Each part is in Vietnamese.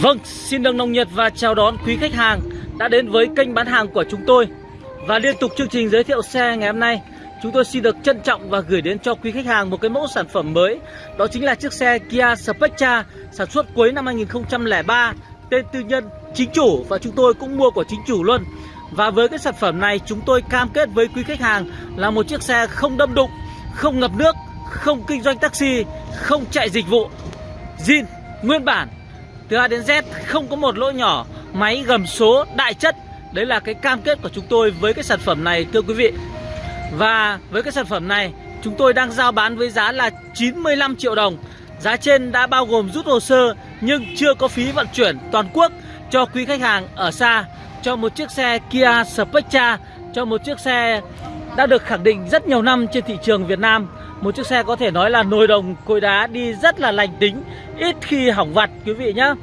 Vâng, xin được nồng nhiệt và chào đón quý khách hàng đã đến với kênh bán hàng của chúng tôi. Và liên tục chương trình giới thiệu xe ngày hôm nay Chúng tôi xin được trân trọng và gửi đến cho quý khách hàng một cái mẫu sản phẩm mới. Đó chính là chiếc xe Kia Spectra sản xuất cuối năm 2003 Tên tư nhân chính chủ và chúng tôi cũng mua của chính chủ luôn. Và với cái sản phẩm này chúng tôi cam kết với quý khách hàng là một chiếc xe không đâm đụng, không ngập nước, không kinh doanh taxi, không chạy dịch vụ. Zin nguyên bản từ A đến Z không có một lỗ nhỏ, Máy gầm số đại chất. Đấy là cái cam kết của chúng tôi với cái sản phẩm này, thưa quý vị. Và với cái sản phẩm này, Chúng tôi đang giao bán với giá là 95 triệu đồng. Giá trên đã bao gồm rút hồ sơ, Nhưng chưa có phí vận chuyển toàn quốc Cho quý khách hàng ở xa. Cho một chiếc xe Kia Spectra Cho một chiếc xe đã được khẳng định rất nhiều năm trên thị trường Việt Nam một chiếc xe có thể nói là nồi đồng cối đá đi rất là lành tính Ít khi hỏng vặt quý vị nhá.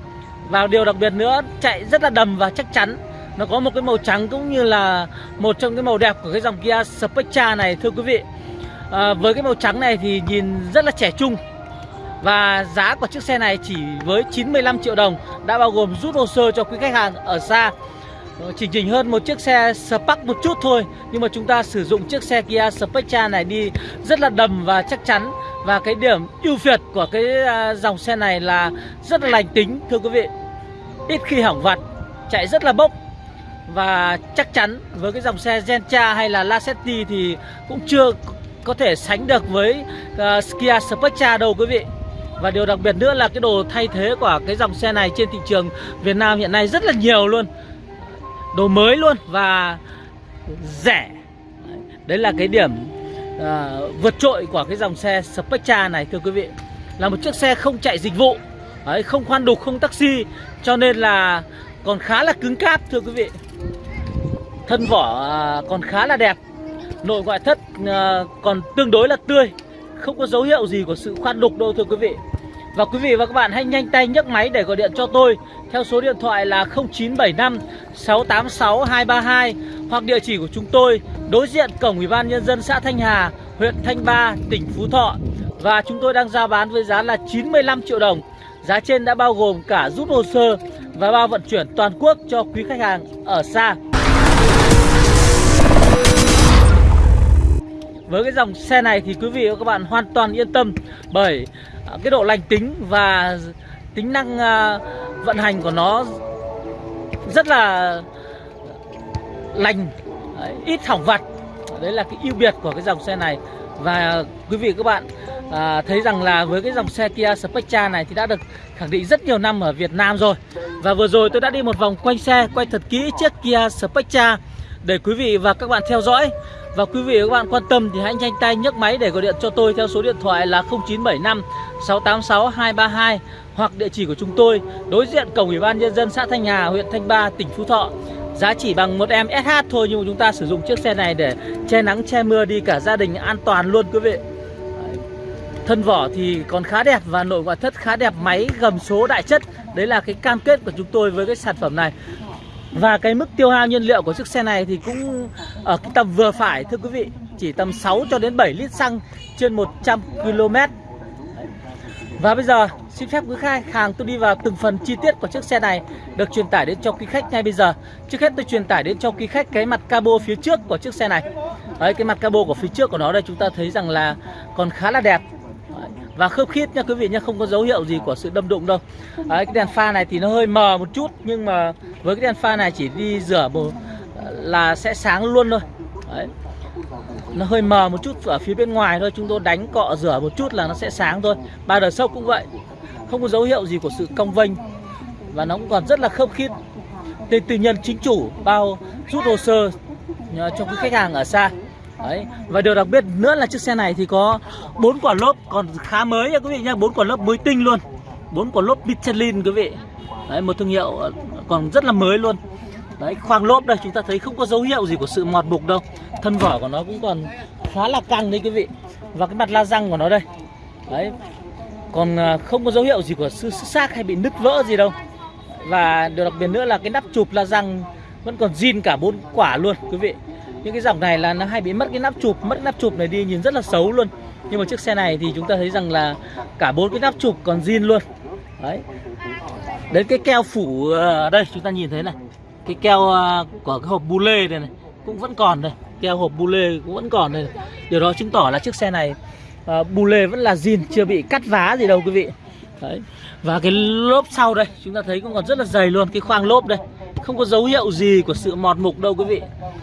Và điều đặc biệt nữa chạy rất là đầm và chắc chắn. Nó có một cái màu trắng cũng như là một trong cái màu đẹp của cái dòng Kia Spectra này thưa quý vị. À, Với cái màu trắng này thì nhìn rất là trẻ trung. Và giá của chiếc xe này chỉ với 95 triệu đồng đã bao gồm rút hồ sơ cho quý khách hàng ở xa. Ờ, chỉnh chỉnh hơn một chiếc xe Spark một chút thôi Nhưng mà chúng ta sử dụng chiếc xe Kia Spectra này đi rất là đầm và chắc chắn. Và cái điểm ưu việt của cái à, dòng xe này là rất là lành tính thưa quý vị. Ít khi hỏng vặt, chạy rất là bốc. Và chắc chắn với cái dòng xe Gentra hay là Lacetti thì cũng chưa có thể sánh được với uh, Kia Spectra đâu quý vị. Và điều đặc biệt nữa là cái đồ thay thế của cái dòng xe này trên thị trường Việt Nam hiện nay rất là nhiều luôn đồ mới luôn và rẻ. Đấy là cái điểm à, vượt trội của cái dòng xe Spectra này thưa quý vị. Là một chiếc xe không chạy dịch vụ đấy, không khoan đục không taxi cho nên là còn khá là cứng cáp thưa quý vị. Thân vỏ à, còn khá là đẹp nội ngoại thất à, còn tương đối là tươi không có dấu hiệu gì của sự khoan đục đâu thưa quý vị và quý vị và các bạn hãy nhanh tay nhấc máy để gọi điện cho tôi theo số điện thoại là 0975 686 232 hoặc địa chỉ của chúng tôi đối diện cổng Ủy ban nhân dân xã Thanh Hà, huyện Thanh Ba, tỉnh Phú Thọ. Và chúng tôi đang giao bán với giá là 95 triệu đồng. Giá trên đã bao gồm cả rút hồ sơ và bao vận chuyển toàn quốc cho quý khách hàng ở xa. Với cái dòng xe này thì quý vị và các bạn hoàn toàn yên tâm bởi Ờ, cái độ lành tính và tính năng ờ, vận hành của nó rất là lành ít hỏng vặt đấy là cái ưu biệt của cái dòng xe này. Và quý vị các bạn à, thấy rằng là với cái dòng xe Kia Spectra này thì đã được khẳng định rất nhiều năm ở Việt Nam rồi. Và vừa rồi tôi đã đi một vòng quanh xe quay thật kỹ chiếc Kia Spectra để quý vị và các bạn theo dõi và quý vị và các bạn quan tâm thì hãy nhanh tay nhấc máy để gọi điện cho tôi theo số điện thoại là 0975 686 232 hoặc địa chỉ của chúng tôi đối diện cổng Ủy ban nhân dân xã Thanh Hà, huyện Thanh Ba, tỉnh Phú Thọ. Giá chỉ bằng một em SH thôi nhưng mà chúng ta sử dụng chiếc xe này để che nắng che mưa đi cả gia đình an toàn luôn quý vị. Thân vỏ thì còn khá đẹp và nội ngoại thất khá đẹp, máy gầm số đại chất. Đấy là cái cam kết của chúng tôi với cái sản phẩm này. Và cái mức tiêu hao nhiên liệu của chiếc xe này thì cũng ở cái tầm vừa phải thưa quý vị Chỉ tầm 6 cho đến 7 lít xăng trên 100 km Và bây giờ xin phép quý khách hàng tôi đi vào từng phần chi tiết của chiếc xe này Được truyền tải đến cho quý khách ngay bây giờ. Trước hết tôi truyền tải đến cho quý khách cái mặt cabo phía trước của chiếc xe này. Đấy cái mặt cabo của phía trước của nó đây chúng ta thấy rằng là còn khá là đẹp. Và khớp khít nha quý vị nhé không có dấu hiệu gì của sự đâm đụng đâu. Đấy, cái đèn pha này thì nó hơi mờ một chút nhưng mà với cái đèn pha này chỉ đi rửa một là sẽ sáng luôn thôi Đấy. nó hơi mờ một chút ở phía bên ngoài thôi chúng tôi đánh cọ rửa một chút là nó sẽ sáng thôi ba đời sốc cũng vậy không có dấu hiệu gì của sự cong vênh và nó cũng còn rất là khớp khít tên tư nhân chính chủ bao rút hồ sơ ờ, cho quý khách hàng ở xa Đấy. Và điều đặc biệt nữa là chiếc xe này thì có bốn quả lốp còn khá mới nha quý vị nhá, bốn quả lốp mới tinh luôn. bốn quả lốp Michelin quý vị. Đấy, một thương hiệu ờ, còn rất là mới luôn. Đấy, khoang lốp đây chúng ta thấy không có dấu hiệu gì của sự mọt mục đâu. Thân vỏ của nó cũng còn khá là căng đấy quý vị. Và cái mặt la răng của nó đây. Đấy. Còn à, không có dấu hiệu gì của sự xác hay bị nứt vỡ gì đâu. Và điều đặc biệt nữa là cái nắp chụp la răng vẫn còn zin cả bốn quả luôn quý vị những cái dòng này là nó hay bị mất cái nắp chụp mất nắp chụp này đi nhìn rất là xấu luôn nhưng mà chiếc xe này thì chúng ta thấy rằng là cả bốn cái nắp chụp còn zin luôn đấy đến cái keo phủ à, đây chúng ta nhìn thấy này cái keo à, của cái hộp bu lê này, này cũng vẫn còn đây. Keo hộp bu lê cũng vẫn còn đây. Điều đó chứng tỏ là chiếc xe này uh, bu lê vẫn là zin chưa bị cắt vá gì đâu quý vị. Đấy. Và cái lốp sau đây chúng ta thấy cũng còn rất là dày luôn cái khoang lốp đây. Không có dấu hiệu gì của sự mọt mục đâu quý vị.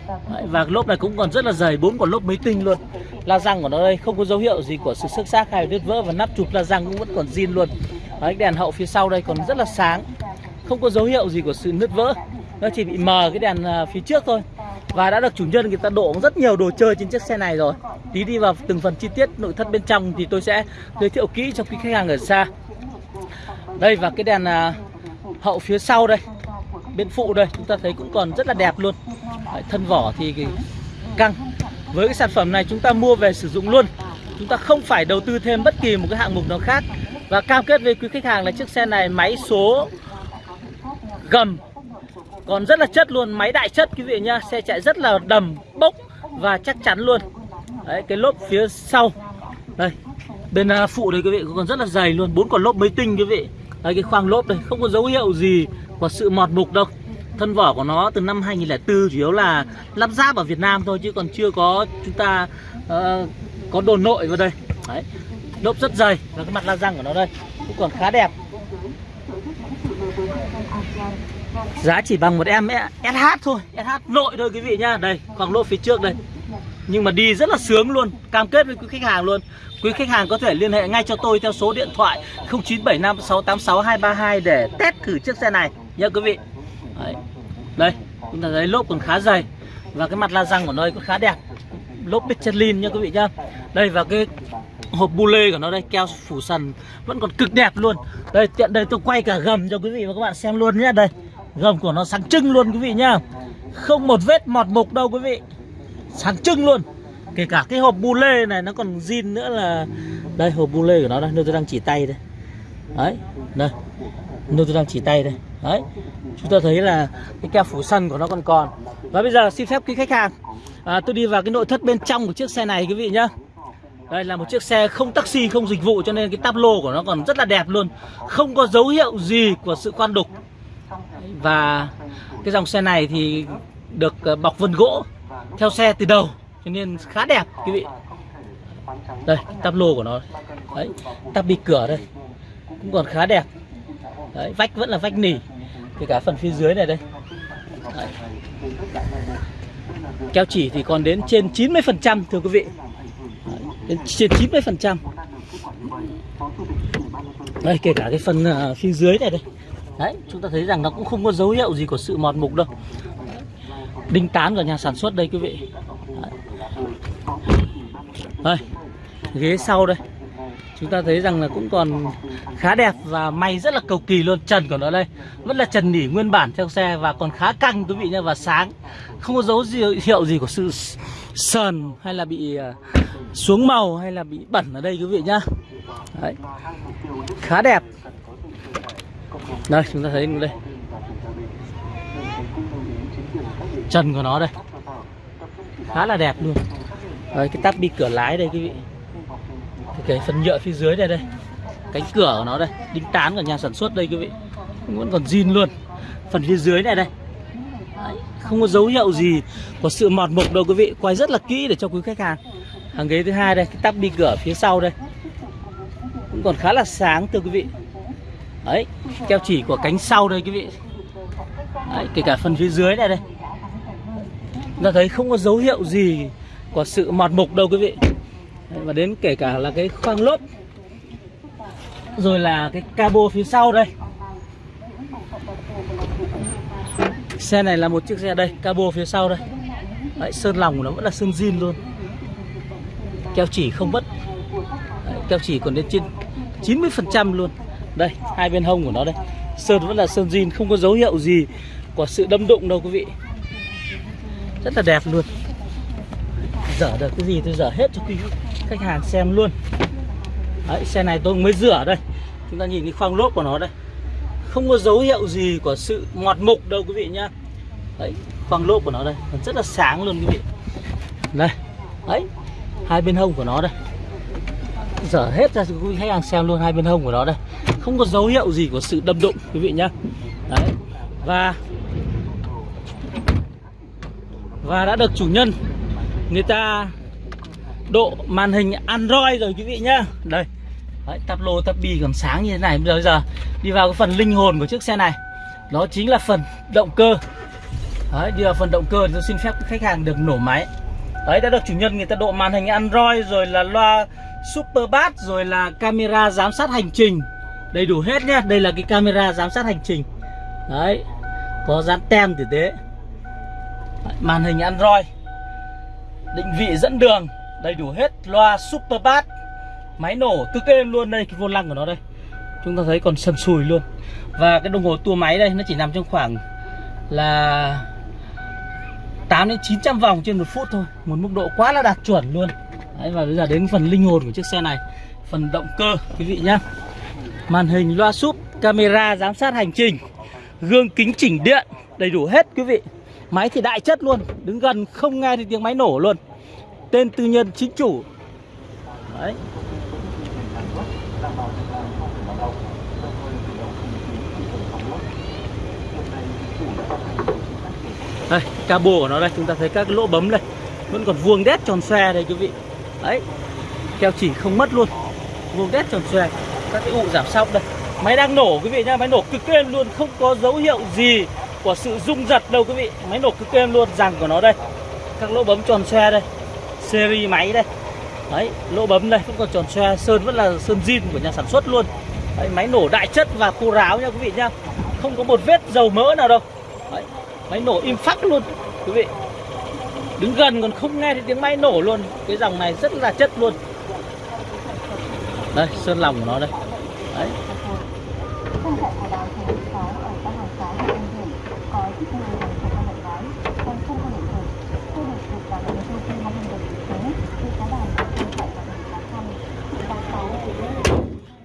Đấy, và lốp này cũng còn rất là dày bốn quả lốp mới tinh luôn. La răng của nó đây không có dấu hiệu gì của sự xước xác hay đứt vỡ và nắp chụp la răng cũng vẫn còn zin luôn. Đấy, đèn hậu phía sau đây còn rất là sáng. Không có dấu hiệu gì của sự nứt vỡ nó chỉ bị mờ cái đèn à, phía trước thôi. Và đã được chủ nhân người ta đổ rất nhiều đồ chơi trên chiếc xe này rồi. Tí đi vào từng phần chi tiết nội thất bên trong thì tôi sẽ giới thiệu kỹ cho quý khách hàng ở xa. Đây và cái đèn à, hậu phía sau đây bên phụ đây chúng ta thấy cũng còn rất là đẹp luôn. Đấy, thân vỏ thì căng. Với cái sản phẩm này chúng ta mua về sử dụng luôn. Chúng ta không phải đầu tư thêm bất kỳ một cái hạng mục nào khác. Và cam kết với quý khách hàng là chiếc xe này máy số gầm còn rất là chất luôn máy đại chất quý vị nhá xe chạy rất là đầm bốc và chắc chắn luôn. Đấy cái lốp phía sau. Đây bên à, phụ đây quý vị còn rất là dày luôn bốn quả lốp mới tinh quý vị. Đây cái khoang lốp đây không có dấu hiệu gì của sự mọt mục đâu. Thân vỏ của nó từ năm 2004 chủ yếu là lắp ráp ở Việt Nam thôi chứ còn chưa có chúng ta uh, có đồ nội vào đây. Đấy lốp rất dày và cái mặt la răng của nó đây cũng còn khá đẹp. Giá chỉ bằng một em SH thôi SH nội thôi quý vị nhá. Đây khoảng lỗ phía trước đây. Nhưng mà đi rất là sướng luôn, Cam kết với quý khách hàng luôn. Quý khách hàng có thể liên hệ ngay cho tôi theo số điện thoại 0975 686 232 Để test thử chiếc xe này nhớ quý vị. Đấy. Đây, chúng ta thấy lốp còn khá dày Và cái mặt la răng của nó cũng khá đẹp. Lốp Michelin nha quý vị nhá. Đây, và cái hộp bu lê của nó đây, keo phủ sần vẫn còn cực đẹp luôn. Đây, tiện đây tôi quay cả gầm cho quý vị và các bạn xem luôn nhé đây gầm của nó sáng trưng luôn quý vị nhá. Không một vết mọt mục đâu quý vị. Sáng trưng luôn. Kể cả cái hộp bu lê này nó còn zin nữa là đây hộp bu lê của nó đây nơi tôi đang chỉ tay đây. Đấy đây. Nơi tôi đang chỉ tay đây. Đấy. Chúng ta thấy là cái keo phủ sân của nó còn còn. Và bây giờ xin phép quý khách hàng à, tôi đi vào cái nội thất bên trong của chiếc xe này quý vị nhá. Đây là một chiếc xe không taxi không dịch vụ cho nên cái táp lô của nó còn rất là đẹp luôn. Không có dấu hiệu gì của sự khoan đục và cái dòng xe này thì được ờ, bọc vân gỗ theo xe từ đầu cho nên khá đẹp quý vị. Đây tắp lô của nó. Đấy tắp bị cửa đây. Cũng còn khá đẹp. Đấy vách vẫn là vách nỉ kể cả phần phía dưới này đây. Đấy. keo chỉ thì còn đến trên 90 phần trăm thưa quý vị. Đấy, đến trên 90 phần trăm. Đây kể cả cái phần uh, phía dưới này đây đấy, chúng ta thấy rằng nó cũng không có dấu hiệu gì của sự mòn mục đâu. Đinh tán của nhà sản xuất đây, quý vị. Đây, ghế sau đây. Chúng ta thấy rằng là cũng còn khá đẹp và may rất là cầu kỳ luôn. Trần của nó đây, vẫn là trần nỉ nguyên bản theo xe và còn khá căng, quý vị nhé và sáng. Không có dấu hiệu gì của sự sờn hay là bị à, xuống màu hay là bị bẩn ở đây, quý vị nhá. Đấy. khá đẹp đây chúng ta thấy đây. Chân của nó đây. Khá là đẹp luôn. Đây, cái tắp bi cửa lái đây quý vị. Cái phần nhựa phía dưới đây đây. Cánh cửa của nó đây. Đính tán của nhà sản xuất đây quý vị. Vẫn còn zin luôn. Phần phía dưới này đây. Đấy, không có dấu hiệu gì của sự mọt mục đâu quý vị. Quay rất là kỹ để cho quý khách hàng. Hàng ghế thứ hai đây cái tắp bi cửa phía sau đây. Cũng còn khá là sáng thưa quý vị đấy keo chỉ của cánh sau đây quý vị. Đấy, kể cả phần phía dưới này đây. Chúng ta thấy không có dấu hiệu gì của sự mọt mục đâu quý vị. Đấy, và đến kể cả là cái khoang lốp rồi là cái cabo phía sau đây. Xe này là một chiếc xe đây cabo phía sau đây. Đấy, sơn lòng của nó vẫn là sơn zin luôn. Keo chỉ không mất. Đấy, keo chỉ còn đến trên 90% luôn đây hai bên hông của nó đây. Sơn vẫn là sơn zin không có dấu hiệu gì của sự đâm đụng đâu quý vị. Rất là đẹp luôn. Dở được cái gì tôi dở hết cho quý khách hàng xem luôn. Đấy, xe này tôi mới rửa đây. Chúng ta nhìn cái khoang lốp của nó đây. Không có dấu hiệu gì của sự mọt mục đâu quý vị nhá. Đấy, khoang lốp của nó đây. Rất là sáng luôn quý vị. Đây đấy hai bên hông của nó đây. Dở hết ra cho quý khách hàng xem luôn hai bên hông của nó đây không có dấu hiệu gì của sự đâm đụng quý vị nhá. Đấy và và đã được chủ nhân người ta độ màn hình Android rồi quý vị nhá. Đây đấy, tắp lô tắp bi còn sáng như thế này. Bây giờ đi vào cái phần linh hồn của chiếc xe này. Đó chính là phần động cơ. Đấy đi vào phần động cơ thì tôi xin phép khách hàng được nổ máy. Đấy đã được chủ nhân người ta độ màn hình Android rồi là loa Super Bass rồi là camera giám sát hành trình đầy đủ hết nhá. Đây là cái camera giám sát hành trình. Đấy có dán tem tử tế đấy, màn hình Android. Định vị dẫn đường đầy đủ hết. Loa Super Bass. Máy nổ cực êm luôn đây cái vô lăng của nó đây. Chúng ta thấy còn sầm sùi luôn. Và cái đồng hồ tua máy đây nó chỉ nằm trong khoảng là 8 đến 900 vòng trên một phút thôi. Một mức độ quá là đạt chuẩn luôn. Đấy, và bây giờ đến phần linh hồn của chiếc xe này. Phần động cơ quý vị nhá màn hình loa súp, camera giám sát hành trình. Gương kính chỉnh điện, đầy đủ hết quý vị. Máy thì đại chất luôn, đứng gần không nghe thì tiếng máy nổ luôn. Tên tư nhân chính chủ. Đấy. Đây, cabo của nó đây, chúng ta thấy các lỗ bấm đây. Vẫn còn vuông đét tròn xe đây quý vị. Đấy, keo chỉ không mất luôn. Vuông đét tròn xe các cái ụ giảm sóc đây. Máy đang nổ quý vị nhá máy nổ cực êm luôn không có dấu hiệu gì của sự rung giật đâu quý vị. Máy nổ cực êm luôn rằng của nó đây. Các lỗ bấm tròn xe đây series máy đây. Đấy lỗ bấm đây cũng còn tròn xe sơn vẫn là sơn zin của nhà sản xuất luôn. Đấy, máy nổ đại chất và khô ráo nha quý vị nhá. Không có một vết dầu mỡ nào đâu. Đấy, máy nổ im phắc luôn quý vị. Đứng gần còn không nghe thấy tiếng máy nổ luôn. Cái dòng này rất là chất luôn đây, sơn lòng của nó đây đấy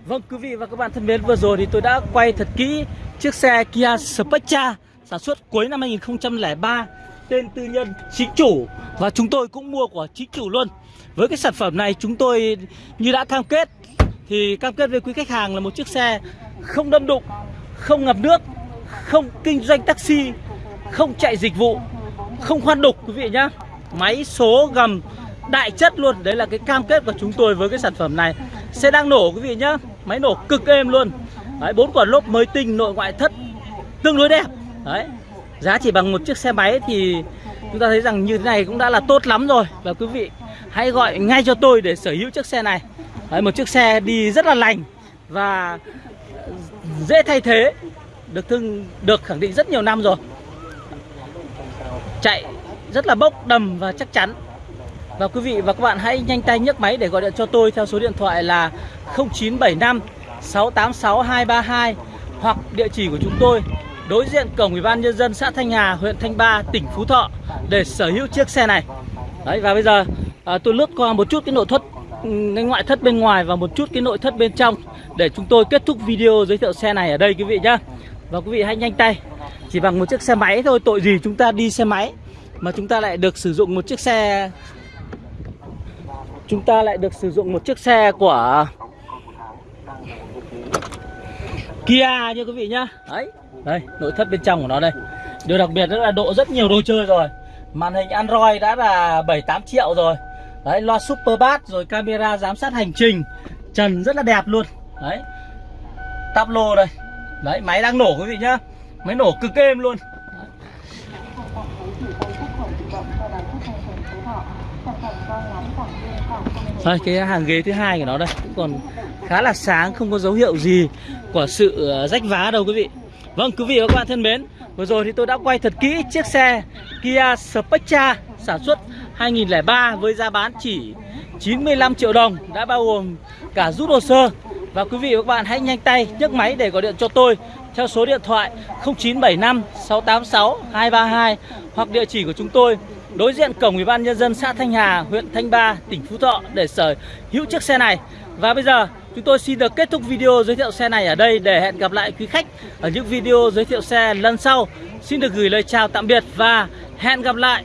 Vâng quý vị và các bạn thân mến, vừa rồi thì tôi đã quay thật kỹ chiếc xe Kia Spectra sản xuất cuối năm 2003 tên tư nhân, chính chủ và chúng tôi cũng mua của chính chủ luôn. Với cái sản phẩm này chúng tôi như đã cam kết thì cam kết với quý khách hàng là một chiếc xe không đâm đụng, không ngập nước, không kinh doanh taxi, không chạy dịch vụ, không khoan đục quý vị nhá. Máy số gầm đại chất luôn, đấy là cái cam kết của chúng tôi với cái sản phẩm này. Xe đang nổ quý vị nhá, máy nổ cực êm luôn. Đấy, bốn quả lốp mới tinh, nội ngoại thất tương đối đẹp. Đấy. Giá chỉ bằng một chiếc xe máy thì chúng ta thấy rằng như thế này cũng đã là tốt lắm rồi Và quý vị hãy gọi ngay cho tôi để sở hữu chiếc xe này Đấy, Một chiếc xe đi rất là lành và dễ thay thế Được thương được khẳng định rất nhiều năm rồi Chạy rất là bốc đầm và chắc chắn Và quý vị và các bạn hãy nhanh tay nhấc máy để gọi điện cho tôi theo số điện thoại là 0975 686 232 Hoặc địa chỉ của chúng tôi đối diện cổng ủy ban nhân dân xã Thanh Hà, huyện Thanh Ba, tỉnh Phú Thọ để sở hữu chiếc xe này. Đấy và bây giờ à, tôi lướt qua một chút cái nội thất ngoại thất bên ngoài và một chút cái nội thất bên trong để chúng tôi kết thúc video giới thiệu xe này ở đây quý vị nhá. Và quý vị hãy nhanh tay. Chỉ bằng một chiếc xe máy thôi, tội gì chúng ta đi xe máy mà chúng ta lại được sử dụng một chiếc xe chúng ta lại được sử dụng một chiếc xe của Kia nha quý vị nhá. Đấy, đây, nội thất bên trong của nó đây. Điều đặc biệt đó là độ rất nhiều đồ chơi rồi. Màn hình Android đã là 7 8 triệu rồi. Đấy, loa Super Bass rồi camera giám sát hành trình. Trần rất là đẹp luôn. Đấy. Tắp lô đây. Đấy, máy đang nổ quý vị nhá. Máy nổ cực êm luôn. Đây, cái hàng ghế thứ hai của nó đây cũng còn khá là sáng, không có dấu hiệu gì của sự ờ, rách vá đâu quý vị. Vâng, quý vị và các bạn thân mến, vừa rồi thì tôi đã quay thật kỹ chiếc xe Kia Spectra sản xuất 2003 với giá bán chỉ 95 triệu đồng đã bao gồm cả rút hồ sơ. Và quý vị và các bạn hãy nhanh tay nhấc máy để gọi điện cho tôi theo số điện thoại 0975 686 232 hoặc địa chỉ của chúng tôi đối diện cổng ủy ban nhân dân xã Thanh Hà, huyện Thanh Ba, tỉnh Phú Thọ để sở hữu chiếc xe này. Và bây giờ chúng tôi xin được kết thúc video giới thiệu xe này ở đây để hẹn gặp lại quý khách ở những video giới thiệu xe lần sau. Xin được gửi lời chào tạm biệt và hẹn gặp lại.